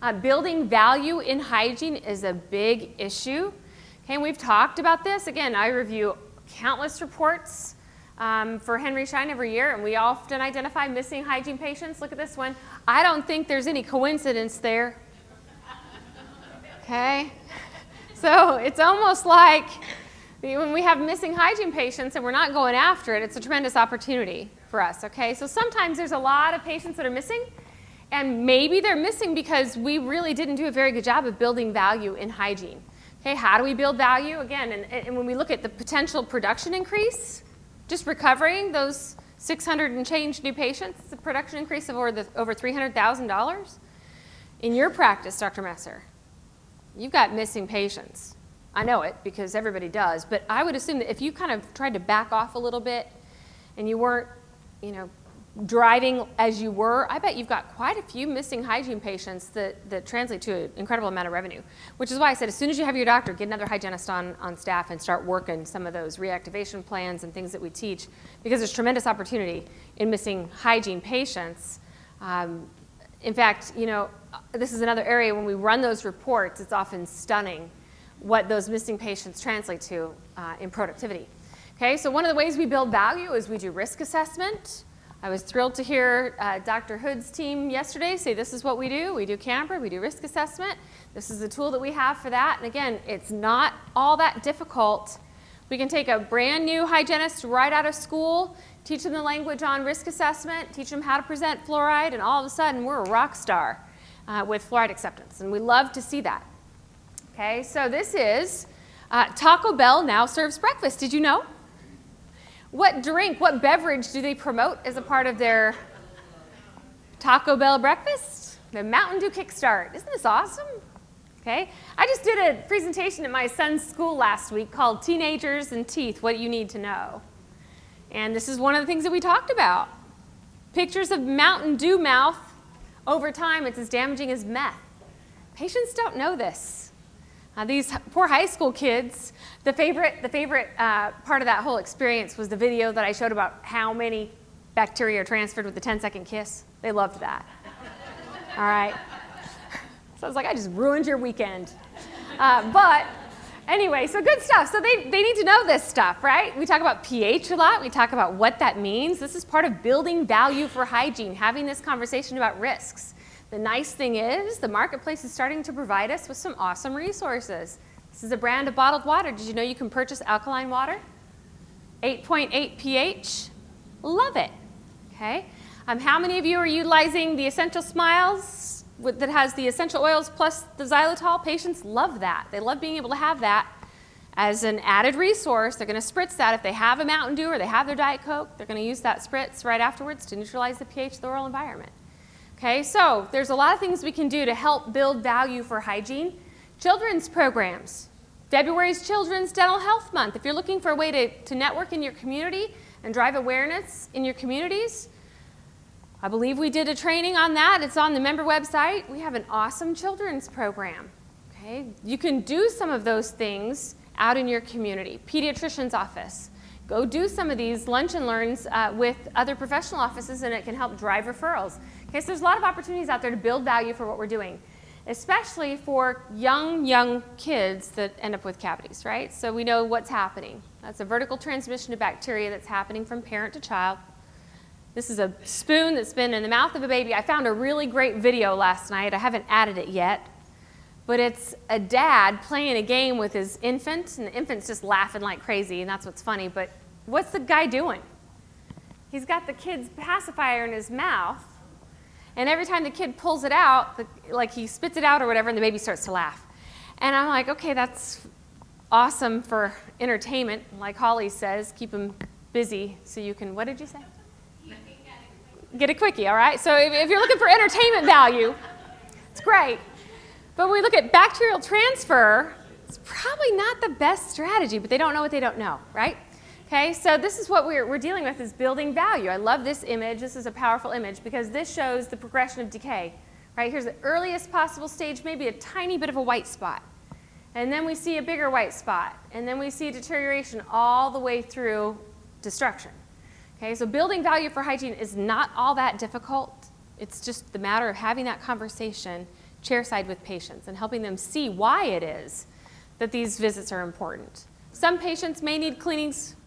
Uh, building value in hygiene is a big issue. Okay, and we've talked about this. Again, I review countless reports um, for Henry Schein every year, and we often identify missing hygiene patients. Look at this one. I don't think there's any coincidence there. Okay? So it's almost like when we have missing hygiene patients and we're not going after it, it's a tremendous opportunity for us, okay? So sometimes there's a lot of patients that are missing, and maybe they're missing because we really didn't do a very good job of building value in hygiene. Okay, how do we build value? Again, and, and when we look at the potential production increase, just recovering those 600 and change new patients, the production increase of over, over $300,000. In your practice, Dr. Messer, you've got missing patients. I know it because everybody does, but I would assume that if you kind of tried to back off a little bit and you weren't, you know, driving as you were, I bet you've got quite a few missing hygiene patients that, that translate to an incredible amount of revenue. Which is why I said as soon as you have your doctor, get another hygienist on, on staff and start working some of those reactivation plans and things that we teach because there's tremendous opportunity in missing hygiene patients. Um, in fact, you know, this is another area when we run those reports, it's often stunning what those missing patients translate to uh, in productivity. Okay, so one of the ways we build value is we do risk assessment. I was thrilled to hear uh, Dr. Hood's team yesterday say this is what we do. We do CAMBRA, we do risk assessment. This is the tool that we have for that. And again, it's not all that difficult. We can take a brand new hygienist right out of school, teach them the language on risk assessment, teach them how to present fluoride, and all of a sudden we're a rock star uh, with fluoride acceptance. And we love to see that. Okay, so this is uh, Taco Bell now serves breakfast. Did you know? What drink, what beverage do they promote as a part of their Taco Bell breakfast? The Mountain Dew Kickstart. Isn't this awesome? Okay, I just did a presentation at my son's school last week called Teenagers and Teeth, What You Need to Know. And this is one of the things that we talked about. Pictures of Mountain Dew mouth. Over time, it's as damaging as meth. Patients don't know this. Uh, these poor high school kids, the favorite, the favorite uh, part of that whole experience was the video that I showed about how many bacteria are transferred with the 10 second kiss. They loved that. All right. So I was like, I just ruined your weekend. Uh, but anyway, so good stuff. So they, they need to know this stuff, right? We talk about pH a lot. We talk about what that means. This is part of building value for hygiene, having this conversation about risks. The nice thing is the marketplace is starting to provide us with some awesome resources. This is a brand of bottled water. Did you know you can purchase alkaline water? 8.8 pH. Love it. Okay. Um, how many of you are utilizing the Essential Smiles that has the essential oils plus the xylitol? Patients love that. They love being able to have that as an added resource. They're going to spritz that if they have a Mountain Dew or they have their Diet Coke. They're going to use that spritz right afterwards to neutralize the pH of the oral environment. Okay, so there's a lot of things we can do to help build value for hygiene. Children's programs. February's Children's Dental Health Month. If you're looking for a way to, to network in your community and drive awareness in your communities, I believe we did a training on that. It's on the member website. We have an awesome children's program. Okay, you can do some of those things out in your community. Pediatrician's office. Go do some of these lunch and learns uh, with other professional offices and it can help drive referrals. Okay, so there's a lot of opportunities out there to build value for what we're doing, especially for young, young kids that end up with cavities, right? So we know what's happening. That's a vertical transmission of bacteria that's happening from parent to child. This is a spoon that's been in the mouth of a baby. I found a really great video last night. I haven't added it yet. But it's a dad playing a game with his infant, and the infant's just laughing like crazy, and that's what's funny. But what's the guy doing? He's got the kid's pacifier in his mouth, and every time the kid pulls it out, the, like he spits it out or whatever, and the baby starts to laugh. And I'm like, okay, that's awesome for entertainment. Like Holly says, keep them busy so you can, what did you say? Get a quickie, all right? So if, if you're looking for entertainment value, it's great. But when we look at bacterial transfer, it's probably not the best strategy, but they don't know what they don't know, right? Okay, so this is what we're, we're dealing with is building value. I love this image. This is a powerful image because this shows the progression of decay. Right, here's the earliest possible stage, maybe a tiny bit of a white spot. And then we see a bigger white spot. And then we see deterioration all the way through destruction. Okay, so building value for hygiene is not all that difficult. It's just the matter of having that conversation chairside with patients and helping them see why it is that these visits are important. Some patients may need cleanings